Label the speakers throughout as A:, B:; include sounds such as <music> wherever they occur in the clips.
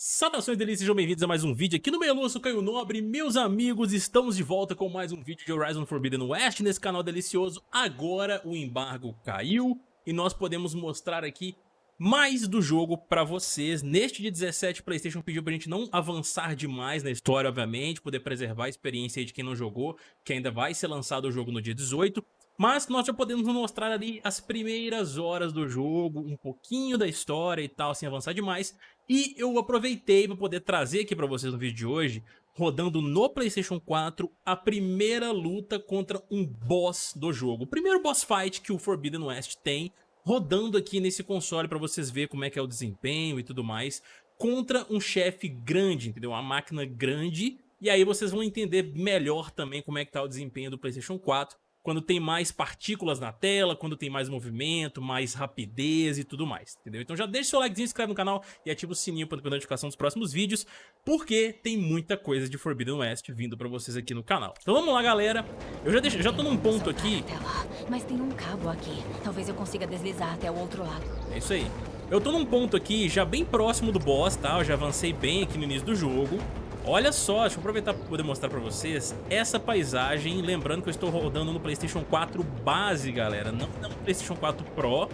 A: Saudações delícias, sejam bem-vindos a mais um vídeo aqui no Lua, Caio Nobre, meus amigos, estamos de volta com mais um vídeo de Horizon Forbidden West nesse canal delicioso. Agora o embargo caiu e nós podemos mostrar aqui mais do jogo pra vocês. Neste dia 17, o Playstation pediu pra gente não avançar demais na história, obviamente, poder preservar a experiência de quem não jogou, que ainda vai ser lançado o jogo no dia 18. Mas nós já podemos mostrar ali as primeiras horas do jogo, um pouquinho da história e tal, sem avançar demais. E eu aproveitei para poder trazer aqui para vocês no vídeo de hoje, rodando no Playstation 4, a primeira luta contra um boss do jogo. O primeiro boss fight que o Forbidden West tem, rodando aqui nesse console para vocês verem como é que é o desempenho e tudo mais, contra um chefe grande, entendeu? Uma máquina grande, e aí vocês vão entender melhor também como é que tá o desempenho do Playstation 4 quando tem mais partículas na tela, quando tem mais movimento, mais rapidez e tudo mais, entendeu? Então já deixa seu likezinho, inscreve no canal e ativa o sininho para ter notificação dos próximos vídeos, porque tem muita coisa de Forbidden West vindo pra vocês aqui no canal. Então vamos lá, galera. Eu já, deixo, já tô num ponto aqui...
B: Mas tem um cabo aqui. Talvez eu consiga deslizar até o outro lado.
A: É isso aí. Eu tô num ponto aqui já bem próximo do boss, tá? Eu já avancei bem aqui no início do jogo. Olha só, deixa eu aproveitar para poder mostrar para vocês essa paisagem, lembrando que eu estou rodando no Playstation 4 base, galera, não no Playstation 4 Pro,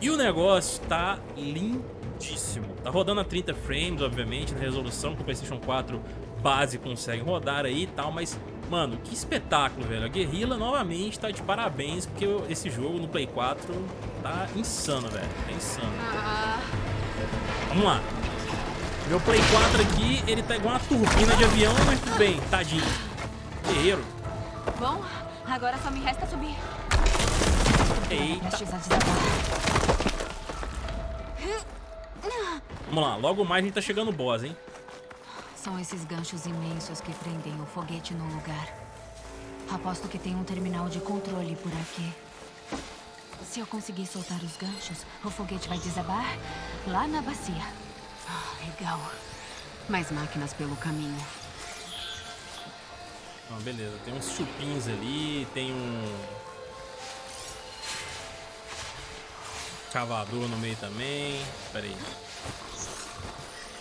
A: e o negócio tá lindíssimo. Tá rodando a 30 frames, obviamente, na resolução que o Playstation 4 base consegue rodar aí e tal, mas, mano, que espetáculo, velho. A Guerrilla, novamente, tá de parabéns, porque esse jogo no Play 4 tá insano, velho, tá insano. Ah. Vamos lá. Meu Play 4 aqui, ele tá igual uma turbina de avião, mas tudo bem, tadinho. Guerreiro.
B: Bom, agora só me resta subir.
A: Eita. Vamos lá, logo mais a gente tá chegando no boss, hein?
B: São esses ganchos imensos que prendem o foguete no lugar. Aposto que tem um terminal de controle por aqui. Se eu conseguir soltar os ganchos, o foguete vai desabar lá na bacia. Ah, legal. Mais máquinas pelo caminho.
A: Ah, beleza. Tem uns chupins ali, tem um... Cavador no meio também. Pera aí.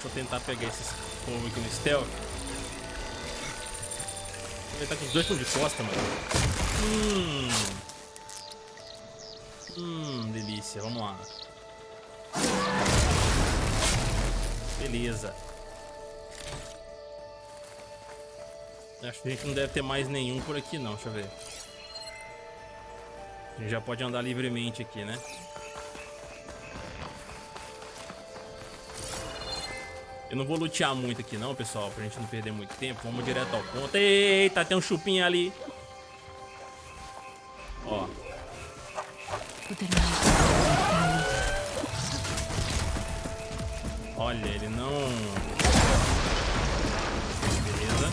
A: Vou tentar pegar esses povo aqui no stealth. Ele tá com os dois estão de costa, mano. Hum. Hum, delícia. Vamos lá. Beleza. Acho que a gente não deve ter mais nenhum por aqui não, deixa eu ver. A gente já pode andar livremente aqui, né? Eu não vou lutear muito aqui não, pessoal, pra gente não perder muito tempo. Vamos direto ao ponto. Eita, tem um chupinho ali. Ó. Olha, ele não... Beleza.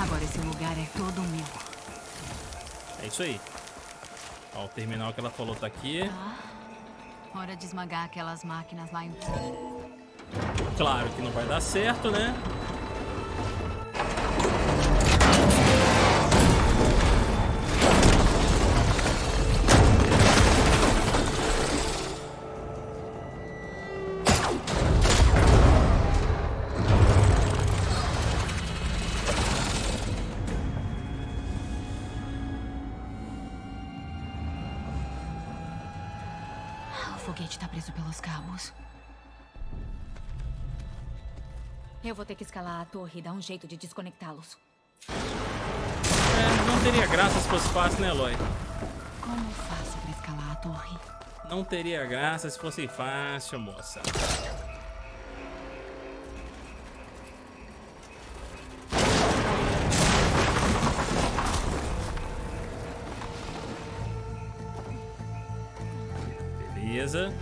B: Agora esse lugar é todo meu.
A: É isso aí. Ó, o terminal que ela falou tá aqui.
B: Ah, hora de esmagar aquelas máquinas lá em
A: Claro que não vai dar certo, né?
B: Pelos cabos. Eu vou ter que escalar a torre e dar um jeito de desconectá-los.
A: É, não teria graça se fosse fácil, né, Eloy?
B: Como faço para escalar a torre?
A: Não teria graça se fosse fácil, moça. Beleza.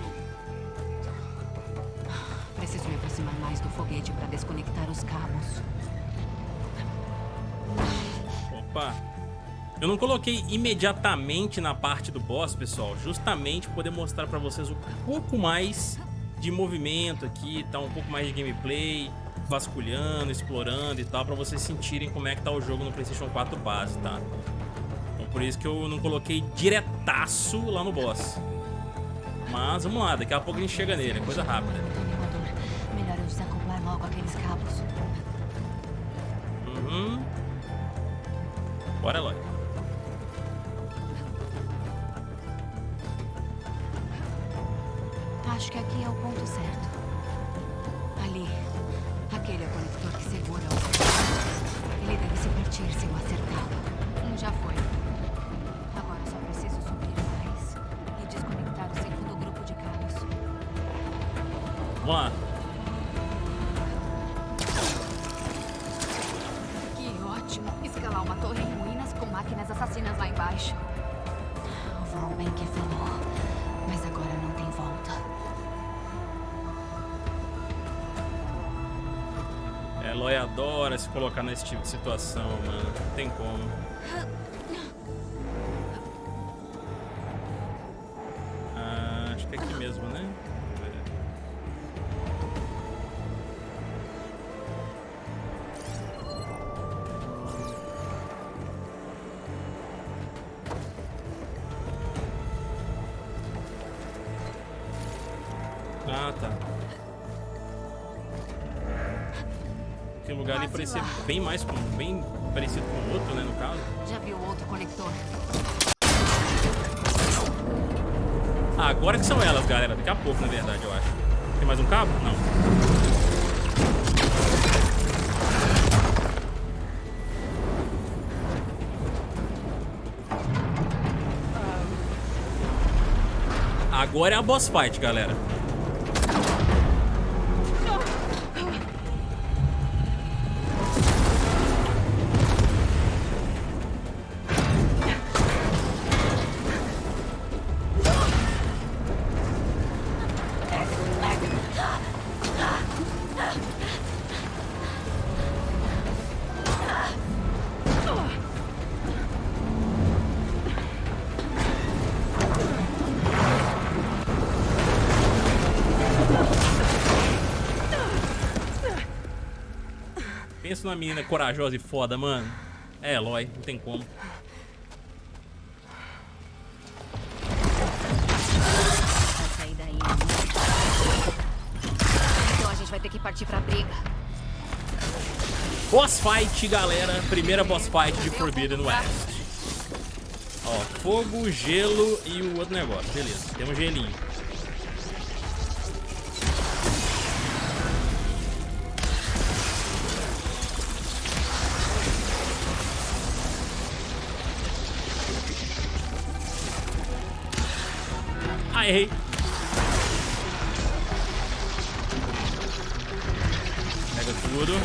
B: Preciso me aproximar mais do foguete para desconectar os cabos.
A: Opa. Eu não coloquei imediatamente na parte do boss, pessoal, justamente poder mostrar para vocês um pouco mais de movimento aqui, tá um pouco mais de gameplay, vasculhando, explorando e tal, para vocês sentirem como é que tá o jogo no PlayStation 4 base, tá? Então por isso que eu não coloquei diretaço lá no boss. Mas vamos lá, daqui a pouco a gente chega nele, é coisa rápida. Uhum. Bora, Eloy.
B: Acho que aqui é o ponto certo. Ali. Aquele é o conector que segura o... Ele deve se partir se eu acertá-lo. Um já foi. Agora só preciso subir mais. E desconectar o segundo grupo de cabos.
A: Vamos lá. Eloy adora se colocar nesse tipo de situação, mano. Não tem como. Aquele lugar ali parecia bem mais com, bem parecido com o outro, né, no caso.
B: Já viu outro conector?
A: Ah, agora que são elas, galera. Daqui a pouco, na verdade, eu acho. Tem mais um cabo? Não. Agora é a boss fight, galera. Pensa numa menina corajosa e foda, mano. É, Eloy, não tem como.
B: Então a gente vai ter que partir pra briga.
A: Boss fight, galera. Primeira boss fight de Forbidden West. Ó, fogo, gelo e o outro negócio. Beleza, temos gelinho. Errei. Pega tudo.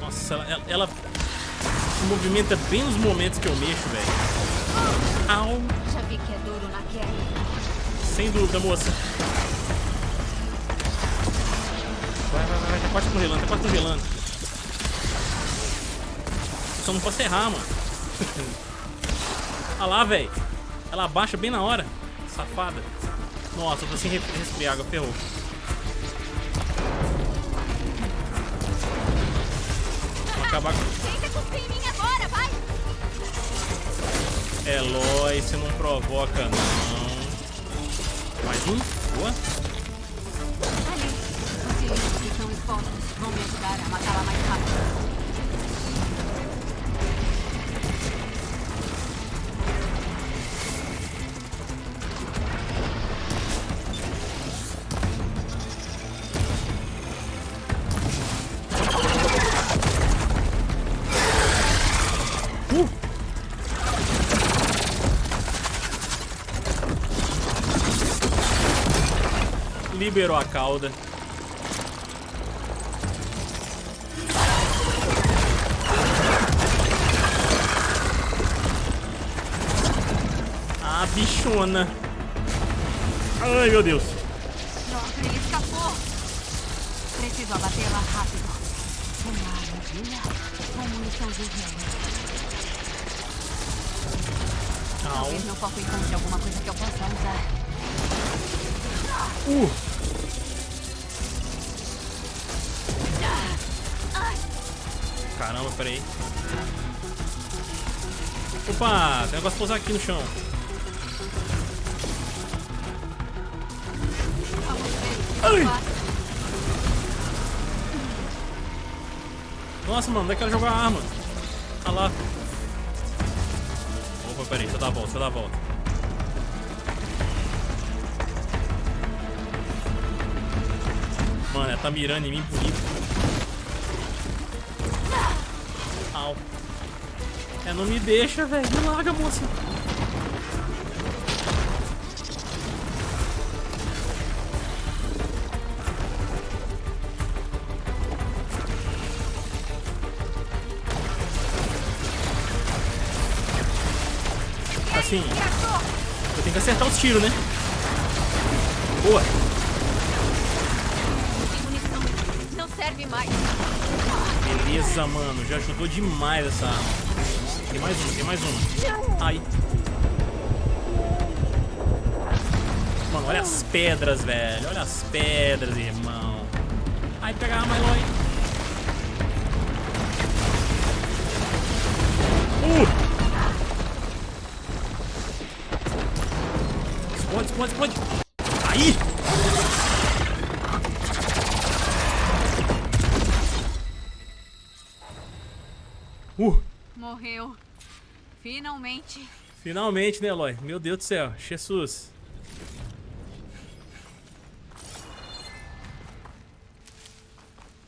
A: Nossa, ela, ela, movimenta bem nos momentos que eu mexo, velho. Au.
B: Já vi que é duro na queda.
A: Sem dúvida, moça. Vai, vai, vai, vai. Tá quase congelando, tá quase congelando. Só não posso errar, mano. <laughs> Olha lá, velho. Ela abaixa bem na hora. Safada. Nossa, eu tô sem res- resfriar água, ferrou. Vamos acabar com...
B: Vai!
A: Eloy, você não provoca, não. Mais um? Boa.
B: Ali. Os que estão expostos vão me ajudar a matá-la mais rápido.
A: Liberou a cauda. Ah, bichona. Ai, meu Deus.
B: Droga, ele escapou! Preciso abatê-la rápido. Uma armadilha ou munição de. Talvez meu foco encontre alguma coisa que eu possa usar.
A: Uh. Caramba, peraí. Opa, tem negócio pra usar aqui no chão. Ai! Nossa, mano, onde é que ela jogou a arma? Ah lá. Opa, peraí, deixa eu dar a volta, deixa eu dar a volta. Mano, ela tá mirando em mim bonito. Au. É, não me deixa, velho. Me larga, moça. Assim, eu tenho que acertar os tiros, né? Boa.
B: Não serve mais.
A: Beleza, mano. Já ajudou demais essa arma. Tem mais um, tem mais um. Ai. Mano, olha as pedras, velho. Olha as pedras, irmão. Ai, pega a arma, Eloy. Uh! Explode, explode, explode. Aí!
B: Morreu. Finalmente.
A: Finalmente, né, Eloy? Meu Deus do céu. Jesus.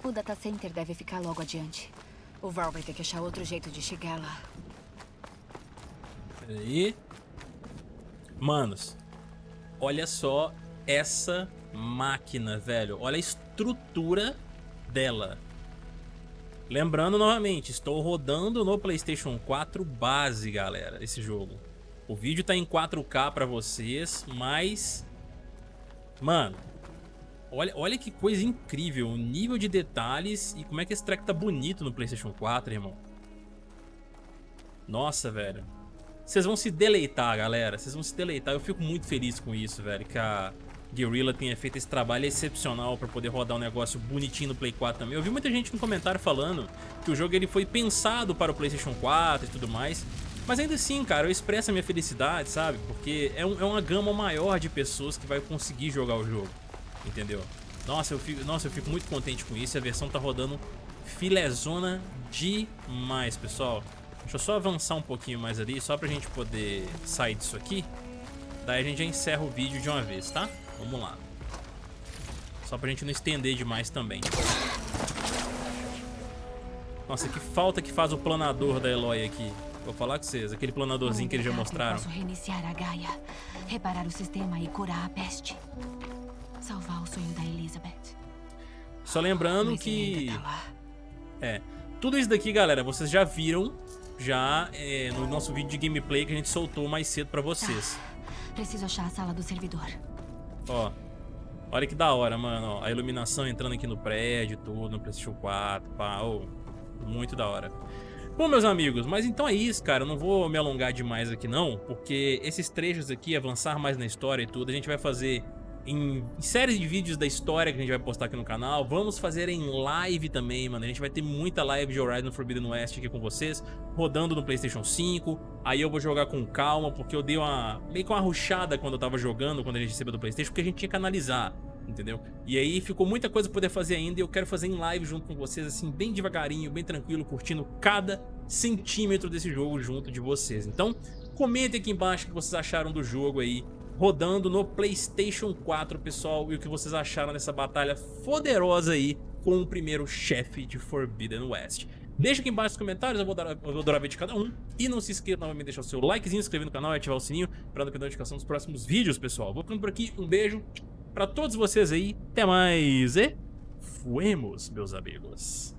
B: O data center deve ficar logo adiante. O Val vai ter que achar outro jeito de chegar lá.
A: Peraí. Manos, olha só essa máquina, velho. Olha a estrutura dela. Lembrando novamente, estou rodando no PlayStation 4 base, galera, esse jogo. O vídeo tá em 4K pra vocês, mas... Mano, olha, olha que coisa incrível, o nível de detalhes e como é que esse track tá bonito no PlayStation 4, irmão. Nossa, velho. Vocês vão se deleitar, galera, vocês vão se deleitar. Eu fico muito feliz com isso, velho, que a Guerrilla tenha feito esse trabalho excepcional para poder rodar um negócio bonitinho no Play 4 também. Eu vi muita gente no comentário falando que o jogo ele foi pensado para o PlayStation 4 e tudo mais. Mas ainda assim, cara, eu expresso a minha felicidade, sabe? Porque é, um, é uma gama maior de pessoas que vai conseguir jogar o jogo, entendeu? Nossa eu, fico, nossa, eu fico muito contente com isso. A versão tá rodando filezona demais, pessoal. Deixa eu só avançar um pouquinho mais ali, só pra gente poder sair disso aqui. Daí a gente já encerra o vídeo de uma vez, tá? Vamos lá. Só pra gente não estender demais também. Nossa, que falta que faz o planador da Eloy aqui. Vou falar com vocês, aquele planadorzinho que eles já mostraram.
B: Posso reiniciar a Gaia, reparar o sistema e curar a peste. Salvar o sonho da Elizabeth.
A: Só lembrando que...
B: tá.
A: É, tudo isso daqui, galera, vocês já viram já é, no nosso vídeo de gameplay que a gente soltou mais cedo pra vocês.
B: Preciso achar a sala do servidor.
A: Ó, olha que da hora, mano. Ó, a iluminação entrando aqui no prédio, tudo, no PlayStation 4, pá, ô, muito da hora. Bom, meus amigos, mas então é isso, cara. Eu não vou me alongar demais aqui não, porque esses trechos aqui, avançar mais na história e tudo, a gente vai fazer em séries de vídeos da história que a gente vai postar aqui no canal. Vamos fazer em live também, mano. A gente vai ter muita live de Horizon Forbidden West aqui com vocês, rodando no PlayStation 5. Aí eu vou jogar com calma, porque eu dei uma meio que uma ruchada quando eu tava jogando, quando a gente recebeu do PlayStation, porque a gente tinha que analisar, entendeu? E aí ficou muita coisa pra poder fazer ainda e eu quero fazer em live junto com vocês, assim, bem devagarinho, bem tranquilo, curtindo cada centímetro desse jogo junto de vocês. Então, comentem aqui embaixo o que vocês acharam do jogo aí, rodando no PlayStation 4, pessoal, e o que vocês acharam dessa batalha poderosa aí com o primeiro chefe de Forbidden West. Deixa aqui embaixo nos comentários, eu vou, dar, eu vou adorar ver de cada um. E não se esqueça novamente de deixar o seu likezinho, se inscrever no canal e ativar o sininho para não perder a notificação dos próximos vídeos, pessoal. Vou ficando por aqui, um beijo para todos vocês aí, até mais e fuemos, meus amigos.